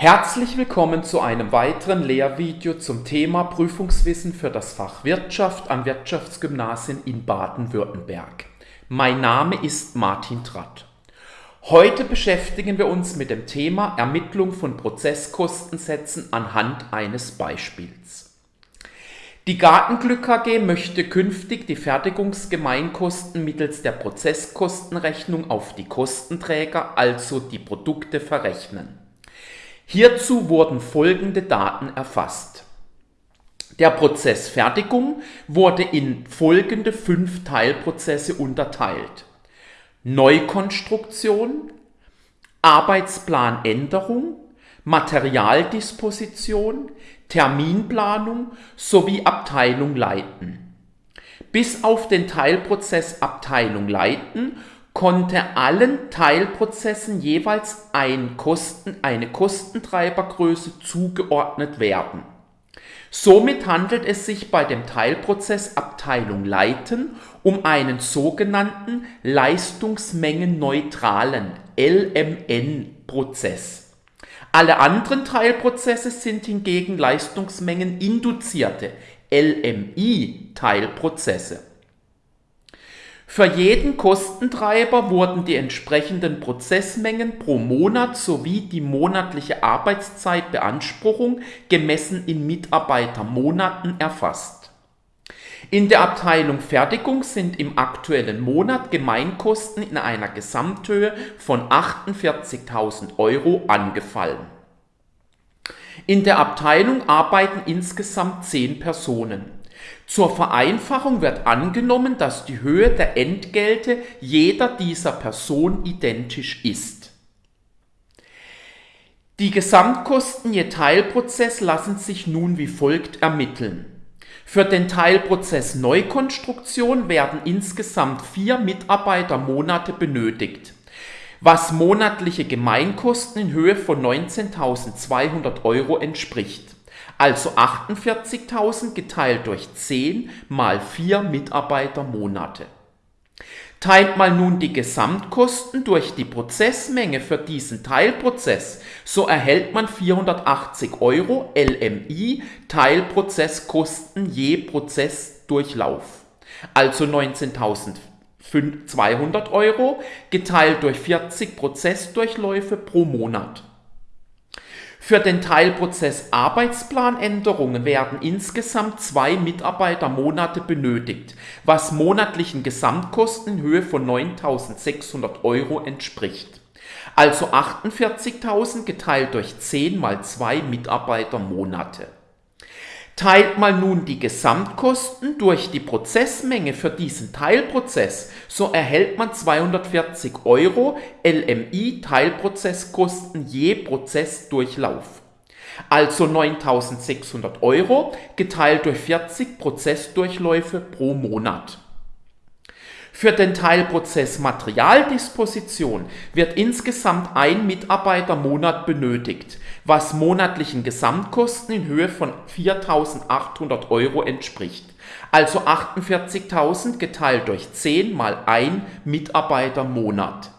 Herzlich willkommen zu einem weiteren Lehrvideo zum Thema Prüfungswissen für das Fach Wirtschaft an Wirtschaftsgymnasien in Baden-Württemberg. Mein Name ist Martin Tratt. Heute beschäftigen wir uns mit dem Thema Ermittlung von Prozesskostensätzen anhand eines Beispiels. Die Gartenglück AG möchte künftig die Fertigungsgemeinkosten mittels der Prozesskostenrechnung auf die Kostenträger, also die Produkte, verrechnen. Hierzu wurden folgende Daten erfasst. Der Prozess Fertigung wurde in folgende fünf Teilprozesse unterteilt. Neukonstruktion, Arbeitsplanänderung, Materialdisposition, Terminplanung sowie Abteilung leiten. Bis auf den Teilprozess Abteilung leiten konnte allen Teilprozessen jeweils ein Kosten, eine Kostentreibergröße zugeordnet werden. Somit handelt es sich bei dem Teilprozess Abteilung Leiten um einen sogenannten leistungsmengenneutralen LMN-Prozess. Alle anderen Teilprozesse sind hingegen leistungsmengeninduzierte LMI-Teilprozesse. Für jeden Kostentreiber wurden die entsprechenden Prozessmengen pro Monat sowie die monatliche Arbeitszeitbeanspruchung gemessen in Mitarbeitermonaten erfasst. In der Abteilung Fertigung sind im aktuellen Monat Gemeinkosten in einer Gesamthöhe von 48.000 Euro angefallen. In der Abteilung arbeiten insgesamt 10 Personen. Zur Vereinfachung wird angenommen, dass die Höhe der Entgelte jeder dieser Person identisch ist. Die Gesamtkosten je Teilprozess lassen sich nun wie folgt ermitteln. Für den Teilprozess Neukonstruktion werden insgesamt vier Mitarbeitermonate benötigt, was monatliche Gemeinkosten in Höhe von 19.200 Euro entspricht also 48.000 geteilt durch 10 mal 4 Mitarbeitermonate. Teilt man nun die Gesamtkosten durch die Prozessmenge für diesen Teilprozess, so erhält man 480 Euro LMI Teilprozesskosten je Prozessdurchlauf. Also 19.200 Euro geteilt durch 40 Prozessdurchläufe pro Monat. Für den Teilprozess Arbeitsplanänderungen werden insgesamt zwei Mitarbeitermonate benötigt, was monatlichen Gesamtkosten in Höhe von 9.600 Euro entspricht. Also 48.000 geteilt durch 10 mal 2 Mitarbeitermonate. Teilt man nun die Gesamtkosten durch die Prozessmenge für diesen Teilprozess, so erhält man 240 Euro LMI Teilprozesskosten je Prozessdurchlauf. Also 9600 Euro geteilt durch 40 Prozessdurchläufe pro Monat. Für den Teilprozess Materialdisposition wird insgesamt ein Mitarbeitermonat benötigt, was monatlichen Gesamtkosten in Höhe von 4.800 Euro entspricht. Also 48.000 geteilt durch 10 mal ein Mitarbeitermonat.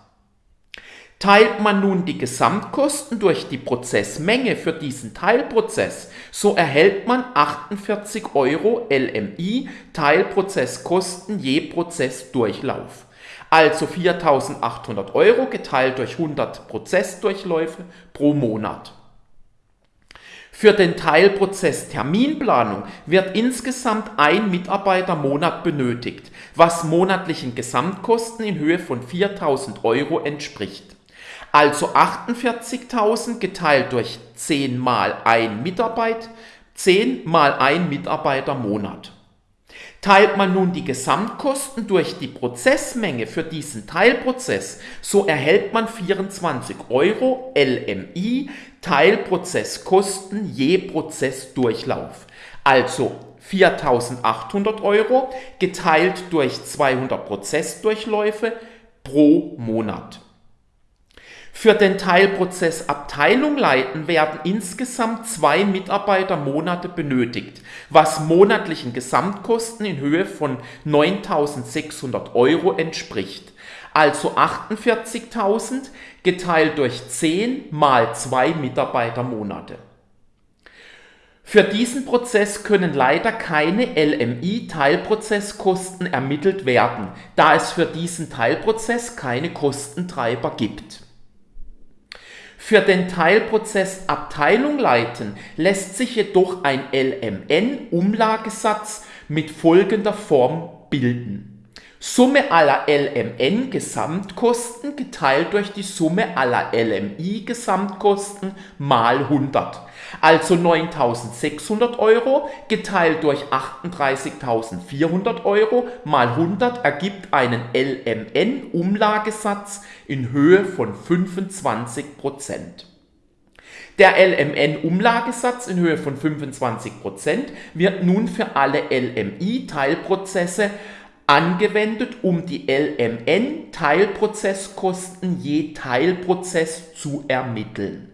Teilt man nun die Gesamtkosten durch die Prozessmenge für diesen Teilprozess, so erhält man 48 Euro LMI Teilprozesskosten je Prozessdurchlauf. Also 4.800 Euro geteilt durch 100 Prozessdurchläufe pro Monat. Für den Teilprozess Terminplanung wird insgesamt ein Mitarbeitermonat benötigt, was monatlichen Gesamtkosten in Höhe von 4.000 Euro entspricht. Also 48.000 geteilt durch 10 mal ein Mitarbeiter, 10 mal ein Mitarbeitermonat. Teilt man nun die Gesamtkosten durch die Prozessmenge für diesen Teilprozess, so erhält man 24 Euro LMI Teilprozesskosten je Prozessdurchlauf. Also 4.800 Euro geteilt durch 200 Prozessdurchläufe pro Monat. Für den Teilprozess Abteilung leiten werden insgesamt zwei Mitarbeitermonate benötigt, was monatlichen Gesamtkosten in Höhe von 9.600 Euro entspricht. Also 48.000 geteilt durch 10 mal 2 Mitarbeitermonate. Für diesen Prozess können leider keine LMI-Teilprozesskosten ermittelt werden, da es für diesen Teilprozess keine Kostentreiber gibt. Für den Teilprozess Abteilung leiten lässt sich jedoch ein LMN-Umlagesatz mit folgender Form bilden. Summe aller LMN-Gesamtkosten geteilt durch die Summe aller LMI-Gesamtkosten mal 100. Also 9.600 Euro geteilt durch 38.400 Euro mal 100 ergibt einen LMN-Umlagesatz in Höhe von 25%. Der LMN-Umlagesatz in Höhe von 25% wird nun für alle LMI-Teilprozesse angewendet, um die LMN-Teilprozesskosten je Teilprozess zu ermitteln.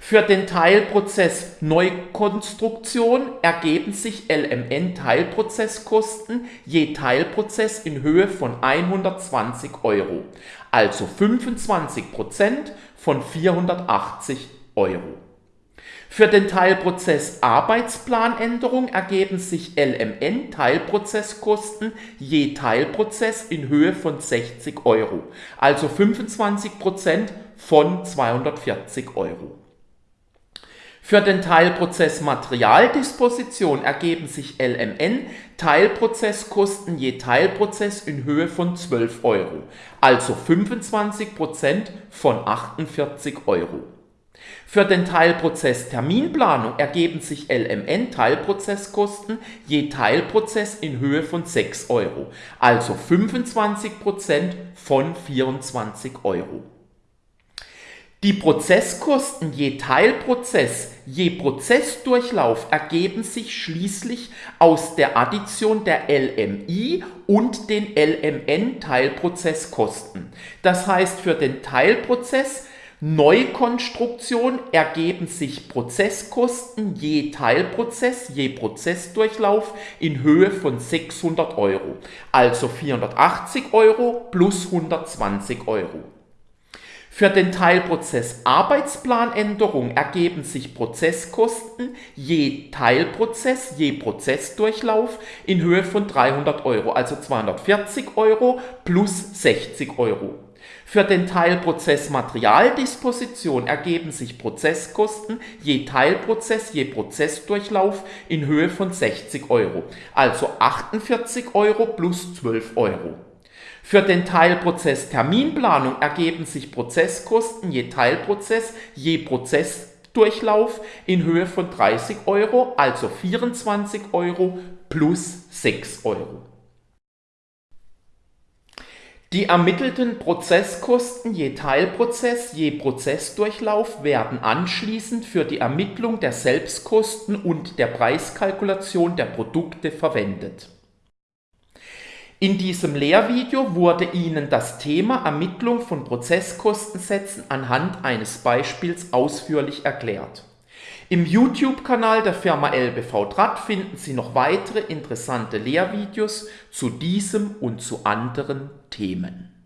Für den Teilprozess Neukonstruktion ergeben sich LMN-Teilprozesskosten je Teilprozess in Höhe von 120 Euro, also 25% von 480 Euro. Für den Teilprozess Arbeitsplanänderung ergeben sich LMN-Teilprozesskosten je Teilprozess in Höhe von 60 Euro, also 25% von 240 Euro. Für den Teilprozess Materialdisposition ergeben sich LMN-Teilprozesskosten je Teilprozess in Höhe von 12 Euro, also 25% von 48 Euro. Für den Teilprozess Terminplanung ergeben sich LMN-Teilprozesskosten je Teilprozess in Höhe von 6 Euro, also 25% von 24 Euro. Die Prozesskosten je Teilprozess je Prozessdurchlauf ergeben sich schließlich aus der Addition der LMI und den LMN-Teilprozesskosten. Das heißt, für den Teilprozess Neukonstruktion ergeben sich Prozesskosten je Teilprozess, je Prozessdurchlauf in Höhe von 600 Euro, also 480 Euro plus 120 Euro. Für den Teilprozess Arbeitsplanänderung ergeben sich Prozesskosten je Teilprozess, je Prozessdurchlauf in Höhe von 300 Euro, also 240 Euro plus 60 Euro. Für den Teilprozess Materialdisposition ergeben sich Prozesskosten je Teilprozess, je Prozessdurchlauf in Höhe von 60 Euro, also 48 Euro plus 12 Euro. Für den Teilprozess Terminplanung ergeben sich Prozesskosten je Teilprozess, je Prozessdurchlauf in Höhe von 30 Euro, also 24 Euro plus 6 Euro. Die ermittelten Prozesskosten je Teilprozess, je Prozessdurchlauf werden anschließend für die Ermittlung der Selbstkosten und der Preiskalkulation der Produkte verwendet. In diesem Lehrvideo wurde Ihnen das Thema Ermittlung von Prozesskostensätzen anhand eines Beispiels ausführlich erklärt. Im YouTube-Kanal der Firma LBV Draht finden Sie noch weitere interessante Lehrvideos zu diesem und zu anderen Themen.